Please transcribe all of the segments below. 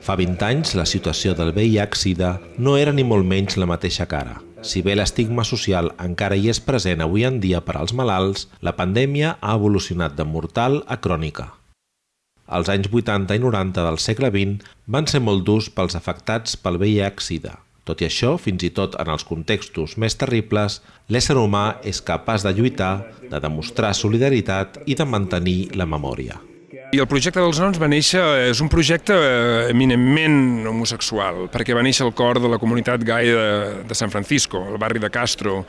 Fa 20 anys, la situació del VIH-Sida no era ni molt menys la mateixa cara. Si bé l'estigma social encara hi és present avui en dia per als malalts, la pandèmia ha evolucionat de mortal a crònica. Els anys 80 i 90 del segle XX van ser molt durs pels afectats pel VIH-Sida. Tot i això, fins i tot en els contextos més terribles, l'ésser humà és capaç de lluitar, de demostrar solidaritat i de mantenir la memòria. I el projecte dels noms va néixer, és un projecte eh, eminentment homosexual, perquè va néixer al cor de la comunitat gai de, de San Francisco, el barri de Castro,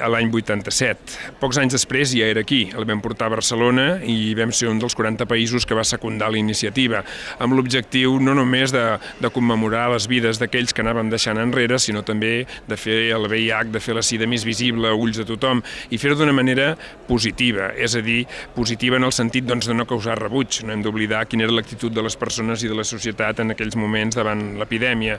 l'any 87. Pocs anys després ja era aquí, el vam portar a Barcelona i vam ser un dels 40 països que va secundar la iniciativa, amb l'objectiu no només de, de commemorar les vides d'aquells que anàvem deixant enrere, sinó també de fer el VIH, de fer la sida més visible a ulls de tothom, i fer-ho d'una manera positiva, és a dir, positiva en el sentit doncs, de no causar rebuig, no hem d'oblidar quina era l'actitud de les persones i de la societat en aquells moments davant l'epidèmia.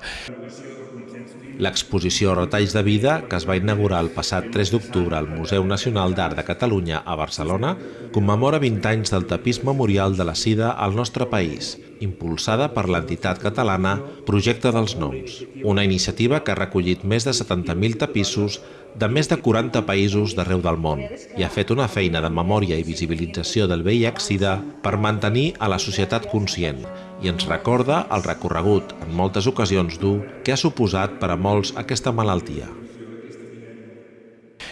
L'exposició Retalls de Vida, que es va inaugurar el passat 3 d'octubre al Museu Nacional d'Art de Catalunya a Barcelona, commemora 20 anys del tapís memorial de la sida al nostre país, impulsada per l'entitat catalana Projecte dels Noms, una iniciativa que ha recollit més de 70.000 tapissos de més de 40 països d'arreu del món i ha fet una feina de memòria i visibilització del VIH-Sida per mantenir a la societat conscient i ens recorda el recorregut, en moltes ocasions dur, que ha suposat per a molts aquesta malaltia.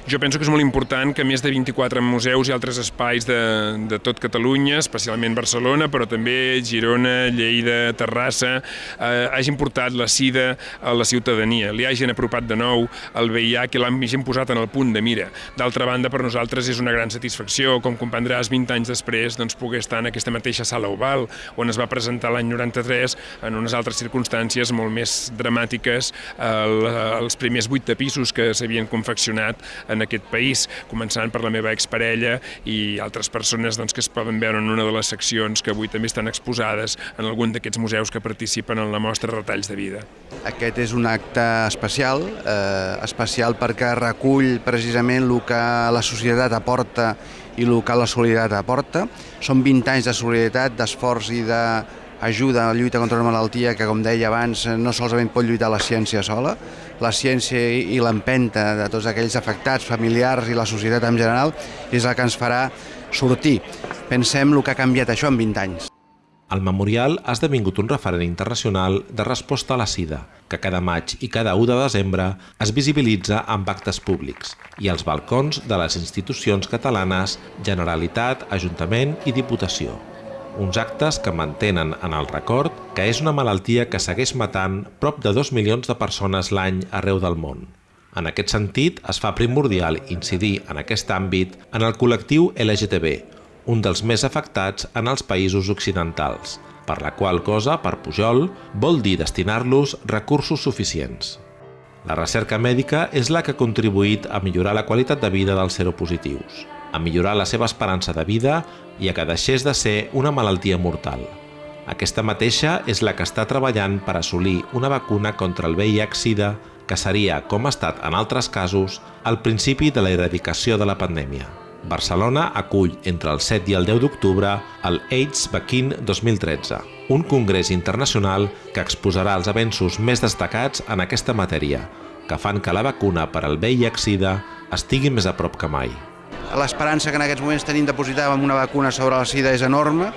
Jo penso que és molt important que més de 24 museus i altres espais de, de tot Catalunya, especialment Barcelona, però també Girona, Lleida, Terrassa, eh, hagin portat la sida a la ciutadania, li hagin apropat de nou el VIH i l'hagin posat en el punt de mira. D'altra banda, per nosaltres és una gran satisfacció, com comprendràs 20 anys després, doncs, poder estar en aquesta mateixa sala oval, on es va presentar l'any 93 en unes altres circumstàncies molt més dramàtiques el, els primers vuit tapissos que s'havien confeccionat en aquest país, començant per la meva exparella i altres persones doncs, que es poden veure en una de les seccions que avui també estan exposades en algun d'aquests museus que participen en la mostra Retalls de Vida. Aquest és un acte especial, eh, especial perquè recull precisament el que la societat aporta i el que la solidaritat aporta. Són 20 anys de solidaritat, d'esforç i de ajuda a la lluita contra una malaltia que, com deia abans, no solament pot lluitar la ciència sola, la ciència i l'empenta de tots aquells afectats, familiars i la societat en general, és el que ens farà sortir. Pensem el que ha canviat això en 20 anys. El memorial ha esdevingut un referent internacional de resposta a la sida, que cada maig i cada 1 de desembre es visibilitza amb actes públics i als balcons de les institucions catalanes, Generalitat, Ajuntament i Diputació uns actes que mantenen en el record que és una malaltia que segueix matant prop de 2 milions de persones l'any arreu del món. En aquest sentit, es fa primordial incidir en aquest àmbit en el col·lectiu LGTB, un dels més afectats en els països occidentals, per la qual cosa, per Pujol, vol dir destinar-los recursos suficients. La recerca mèdica és la que ha contribuït a millorar la qualitat de vida dels seropositius a millorar la seva esperança de vida i a que deixés de ser una malaltia mortal. Aquesta mateixa és la que està treballant per assolir una vacuna contra el VIH-Sida que seria, com ha estat en altres casos, el principi de la eradicació de la pandèmia. Barcelona acull entre el 7 i el 10 d'octubre el AIDS Vaccine 2013, un congrés internacional que exposarà els avenços més destacats en aquesta matèria, que fan que la vacuna per al VIH-Sida estigui més a prop que mai. L'esperança que en aquests moments tenim depositada amb una vacuna sobre la sida és enorme.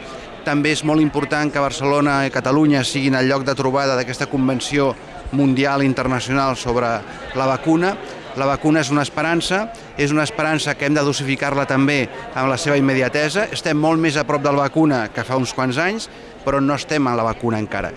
També és molt important que Barcelona i Catalunya siguin el lloc de trobada d'aquesta convenció mundial i internacional sobre la vacuna. La vacuna és una esperança, és una esperança que hem de dosificar-la també amb la seva immediatesa. Estem molt més a prop de la vacuna que fa uns quants anys, però no estem a la vacuna encara.